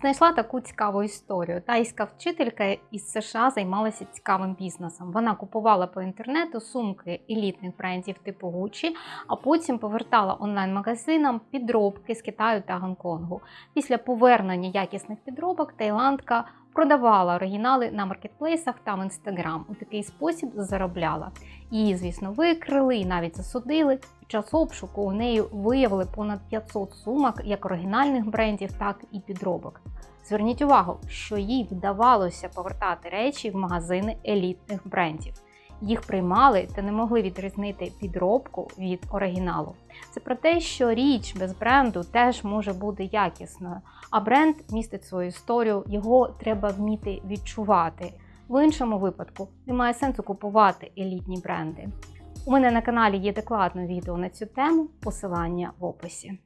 Знайшла таку цікаву історію. Тайська вчителька із США займалася цікавим бізнесом. Вона купувала по інтернету сумки елітних брендів типу Gucci, а потім повертала онлайн-магазинам підробки з Китаю та Гонконгу. Після повернення якісних підробок Таїландка продавала оригінали на маркетплейсах та в інстаграм. У такий спосіб заробляла. Її, звісно, викрили і навіть засудили. Під час обшуку у неї виявили понад 500 сумок як оригінальних брендів, так і підробок. Зверніть увагу, що їй вдавалося повертати речі в магазини елітних брендів. Їх приймали та не могли відрізнити підробку від оригіналу. Це про те, що річ без бренду теж може бути якісною, а бренд містить свою історію, його треба вміти відчувати. В іншому випадку немає сенсу купувати елітні бренди. У мене на каналі є докладне відео на цю тему, посилання в описі.